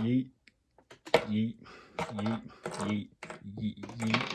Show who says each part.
Speaker 1: yeet, yeet, yeet, yeet, yeet.